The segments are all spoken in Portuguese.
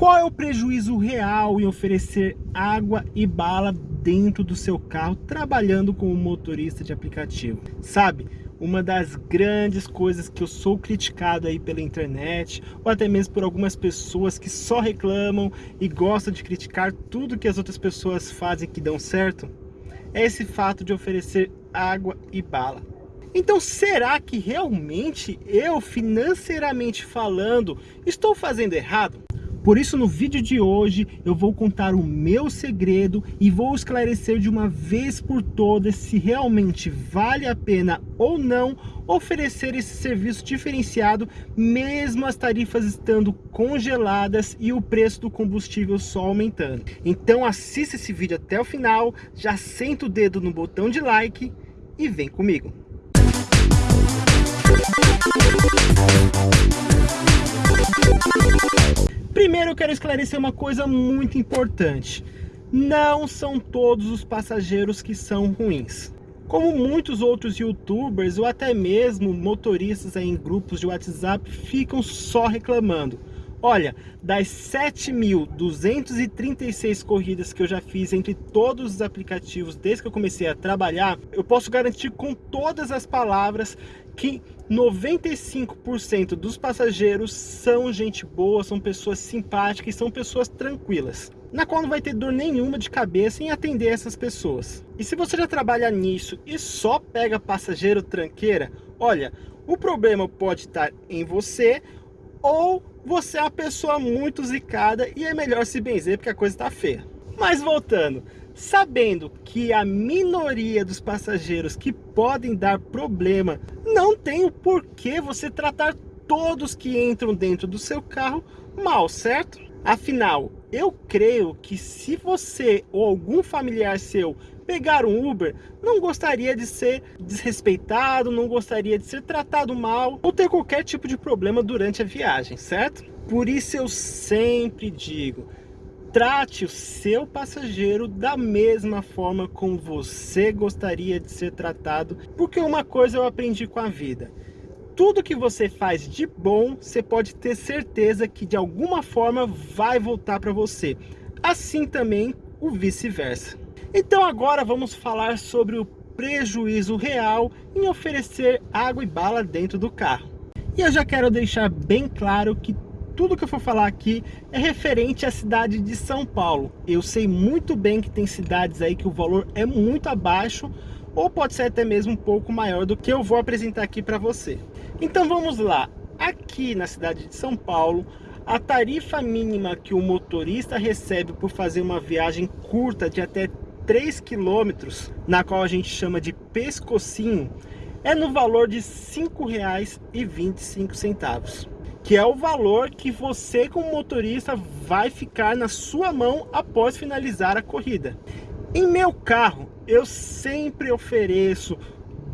Qual é o prejuízo real em oferecer água e bala dentro do seu carro trabalhando como motorista de aplicativo? Sabe, uma das grandes coisas que eu sou criticado aí pela internet ou até mesmo por algumas pessoas que só reclamam e gostam de criticar tudo que as outras pessoas fazem que dão certo é esse fato de oferecer água e bala. Então será que realmente eu, financeiramente falando, estou fazendo errado? Por isso no vídeo de hoje eu vou contar o meu segredo e vou esclarecer de uma vez por todas se realmente vale a pena ou não oferecer esse serviço diferenciado mesmo as tarifas estando congeladas e o preço do combustível só aumentando. Então assista esse vídeo até o final, já senta o dedo no botão de like e vem comigo. Primeiro eu quero esclarecer uma coisa muito importante. Não são todos os passageiros que são ruins. Como muitos outros youtubers ou até mesmo motoristas em grupos de WhatsApp ficam só reclamando. Olha, das 7.236 corridas que eu já fiz entre todos os aplicativos desde que eu comecei a trabalhar, eu posso garantir com todas as palavras que 95% dos passageiros são gente boa, são pessoas simpáticas e são pessoas tranquilas, na qual não vai ter dor nenhuma de cabeça em atender essas pessoas. E se você já trabalha nisso e só pega passageiro tranqueira, olha, o problema pode estar em você ou você é uma pessoa muito zicada e é melhor se benzer porque a coisa está feia. Mas voltando, sabendo que a minoria dos passageiros que podem dar problema não tem o porquê você tratar todos que entram dentro do seu carro mal, certo? Afinal, eu creio que se você ou algum familiar seu pegar um Uber, não gostaria de ser desrespeitado, não gostaria de ser tratado mal ou ter qualquer tipo de problema durante a viagem, certo? Por isso eu sempre digo, trate o seu passageiro da mesma forma como você gostaria de ser tratado, porque uma coisa eu aprendi com a vida, tudo que você faz de bom, você pode ter certeza que de alguma forma vai voltar para você. Assim também o vice-versa. Então agora vamos falar sobre o prejuízo real em oferecer água e bala dentro do carro. E eu já quero deixar bem claro que tudo que eu for falar aqui é referente à cidade de São Paulo. Eu sei muito bem que tem cidades aí que o valor é muito abaixo ou pode ser até mesmo um pouco maior do que eu vou apresentar aqui para você. Então vamos lá. Aqui na cidade de São Paulo, a tarifa mínima que o motorista recebe por fazer uma viagem curta de até 3 quilômetros, na qual a gente chama de pescocinho, é no valor de R$ 5,25, que é o valor que você como motorista vai ficar na sua mão após finalizar a corrida. Em meu carro, eu sempre ofereço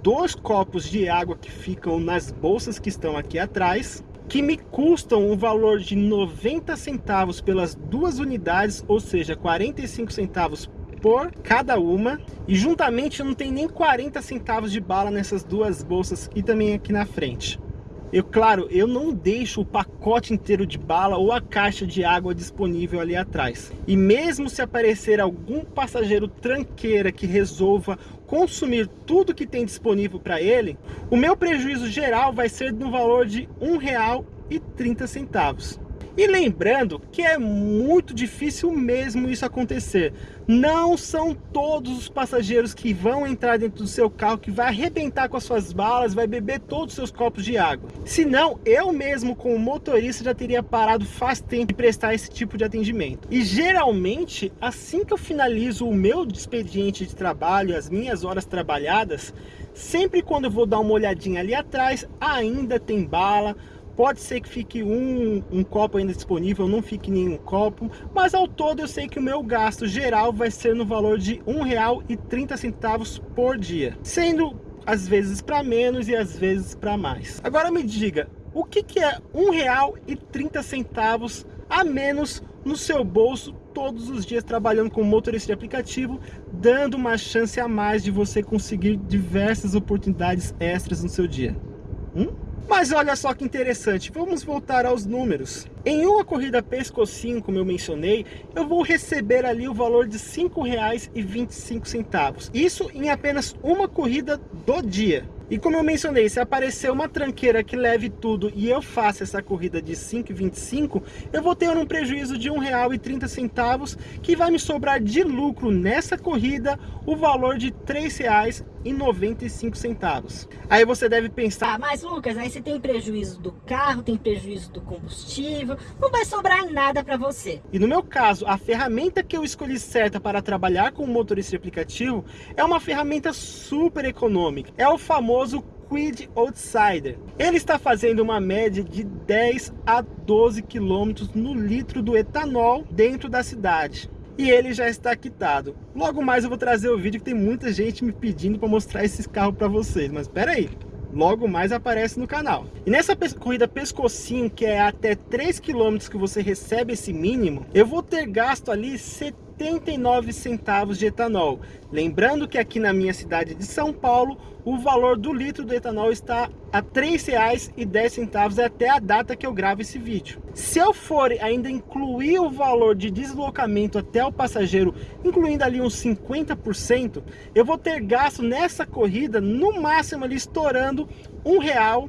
dois copos de água que ficam nas bolsas que estão aqui atrás, que me custam um valor de 90 centavos pelas duas unidades, ou seja, 45 centavos por cada uma. E juntamente não tem nem 40 centavos de bala nessas duas bolsas e também aqui na frente. Eu, claro, eu não deixo o pacote inteiro de bala ou a caixa de água disponível ali atrás. E mesmo se aparecer algum passageiro tranqueira que resolva consumir tudo que tem disponível para ele, o meu prejuízo geral vai ser no valor de R$ 1,30. E lembrando que é muito difícil mesmo isso acontecer. Não são todos os passageiros que vão entrar dentro do seu carro que vai arrebentar com as suas balas, vai beber todos os seus copos de água. Senão, eu mesmo como motorista já teria parado faz tempo de prestar esse tipo de atendimento. E geralmente, assim que eu finalizo o meu expediente de trabalho, as minhas horas trabalhadas, sempre quando eu vou dar uma olhadinha ali atrás, ainda tem bala, Pode ser que fique um, um copo ainda disponível, não fique nenhum copo, mas ao todo eu sei que o meu gasto geral vai ser no valor de R$ 1,30 por dia, sendo às vezes para menos e às vezes para mais. Agora me diga, o que, que é R$ 1,30 a menos no seu bolso todos os dias trabalhando como motorista de aplicativo, dando uma chance a mais de você conseguir diversas oportunidades extras no seu dia? Hum? Mas olha só que interessante, vamos voltar aos números. Em uma corrida pescocinho, como eu mencionei, eu vou receber ali o valor de R$ 5,25. Isso em apenas uma corrida do dia. E como eu mencionei, se aparecer uma tranqueira que leve tudo e eu faço essa corrida de 5,25, eu vou ter um prejuízo de R$ 1,30, que vai me sobrar de lucro nessa corrida o valor de R$ 3,95. Aí você deve pensar... Ah, mas Lucas, aí você tem prejuízo do carro, tem prejuízo do combustível, não vai sobrar nada para você. E no meu caso, a ferramenta que eu escolhi certa para trabalhar com o motorista de aplicativo é uma ferramenta super econômica. É o famoso Quid Outsider. Ele está fazendo uma média de 10 a 12 km no litro do etanol dentro da cidade. E ele já está quitado. Logo mais eu vou trazer o vídeo que tem muita gente me pedindo para mostrar esses carros para vocês. Mas espera aí, logo mais aparece no canal. E nessa corrida pescocinho, que é até 3 km que você recebe esse mínimo, eu vou ter gasto ali 70 79 centavos de etanol. Lembrando que aqui na minha cidade de São Paulo, o valor do litro do etanol está a R$ 3,10 até a data que eu gravo esse vídeo. Se eu for ainda incluir o valor de deslocamento até o passageiro, incluindo ali uns 50%, eu vou ter gasto nessa corrida, no máximo ali estourando R$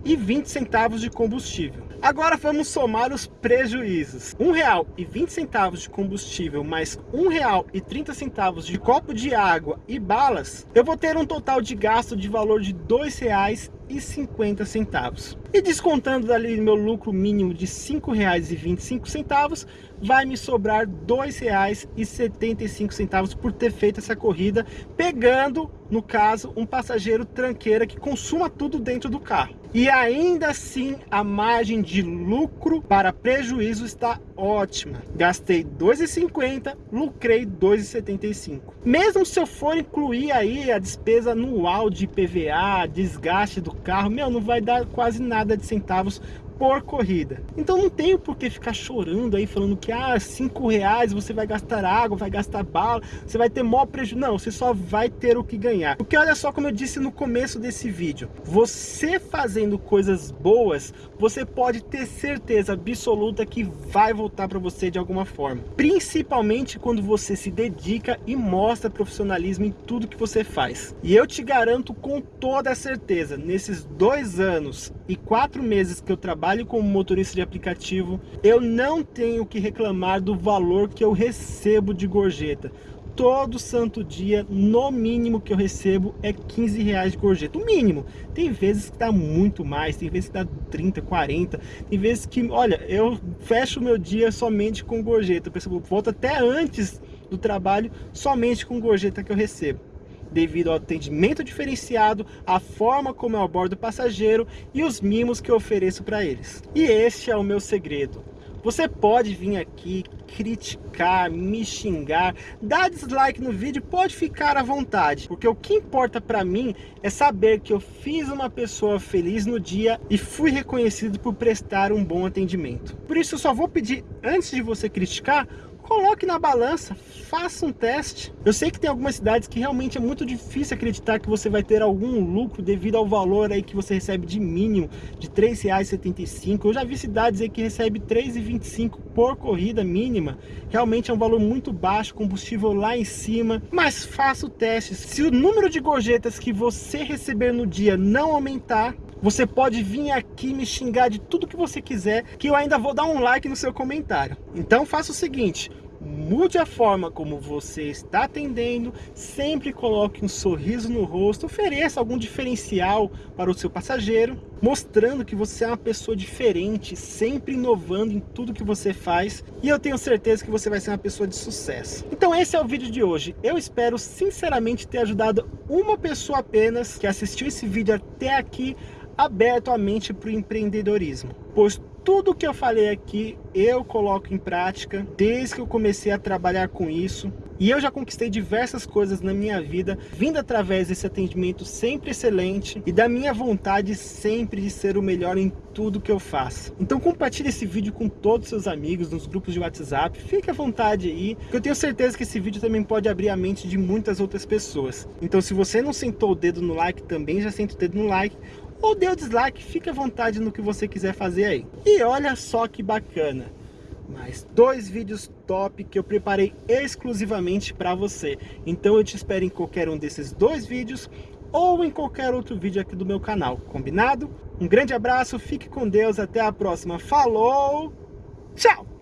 1,20 de combustível. Agora vamos somar os prejuízos. R$ 1,20 de combustível mais R$ 1,30 de copo de água e balas, eu vou ter um total de gasto de valor de R$ 2,50. E descontando dali meu lucro mínimo de R$ 5,25, vai me sobrar R$ 2,75 por ter feito essa corrida, pegando, no caso, um passageiro tranqueira que consuma tudo dentro do carro. E ainda assim, a margem de lucro para prejuízo está ótima. Gastei R$ 2,50, lucrei R$ 2,75. Mesmo se eu for incluir aí a despesa anual de PVA, desgaste do carro, meu, não vai dar quase nada de centavos por corrida. Então não tenho por que ficar chorando aí, falando que ah, 5 reais você vai gastar água, vai gastar bala, você vai ter maior prejuízo. Não, você só vai ter o que ganhar. Porque olha só como eu disse no começo desse vídeo, você fazendo coisas boas, você pode ter certeza absoluta que vai voltar para você de alguma forma. Principalmente quando você se dedica e mostra profissionalismo em tudo que você faz. E eu te garanto com toda certeza, nesses dois anos e quatro meses que eu trabalho como motorista de aplicativo, eu não tenho que reclamar do valor que eu recebo de gorjeta. Todo santo dia, no mínimo que eu recebo é 15 reais de gorjeta, o mínimo. Tem vezes que dá muito mais, tem vezes que dá 30, 40, tem vezes que, olha, eu fecho o meu dia somente com gorjeta, eu volto até antes do trabalho somente com gorjeta que eu recebo devido ao atendimento diferenciado, a forma como eu abordo o passageiro e os mimos que eu ofereço para eles. E este é o meu segredo. Você pode vir aqui criticar, me xingar, dar dislike no vídeo, pode ficar à vontade, porque o que importa para mim é saber que eu fiz uma pessoa feliz no dia e fui reconhecido por prestar um bom atendimento. Por isso eu só vou pedir, antes de você criticar, coloque na balança, faça um teste. Eu sei que tem algumas cidades que realmente é muito difícil acreditar que você vai ter algum lucro devido ao valor aí que você recebe de mínimo de R$ 3,75. Eu já vi cidades aí que recebe R$ 3,25 por corrida mínima. Realmente é um valor muito baixo, combustível lá em cima. Mas faça o teste. Se o número de gorjetas que você receber no dia não aumentar, você pode vir aqui me xingar de tudo que você quiser, que eu ainda vou dar um like no seu comentário. Então faça o seguinte, mude a forma como você está atendendo, sempre coloque um sorriso no rosto, ofereça algum diferencial para o seu passageiro, mostrando que você é uma pessoa diferente, sempre inovando em tudo que você faz, e eu tenho certeza que você vai ser uma pessoa de sucesso. Então esse é o vídeo de hoje, eu espero sinceramente ter ajudado uma pessoa apenas que assistiu esse vídeo até aqui aberto a mente para o empreendedorismo, pois tudo que eu falei aqui eu coloco em prática desde que eu comecei a trabalhar com isso e eu já conquistei diversas coisas na minha vida vindo através desse atendimento sempre excelente e da minha vontade sempre de ser o melhor em tudo que eu faço. Então compartilhe esse vídeo com todos os seus amigos nos grupos de WhatsApp, fique à vontade aí, que eu tenho certeza que esse vídeo também pode abrir a mente de muitas outras pessoas. Então se você não sentou o dedo no like, também já senta o dedo no like, ou o dislike, fique à vontade no que você quiser fazer aí. E olha só que bacana, mais dois vídeos top que eu preparei exclusivamente para você. Então eu te espero em qualquer um desses dois vídeos ou em qualquer outro vídeo aqui do meu canal, combinado? Um grande abraço, fique com Deus, até a próxima, falou, tchau!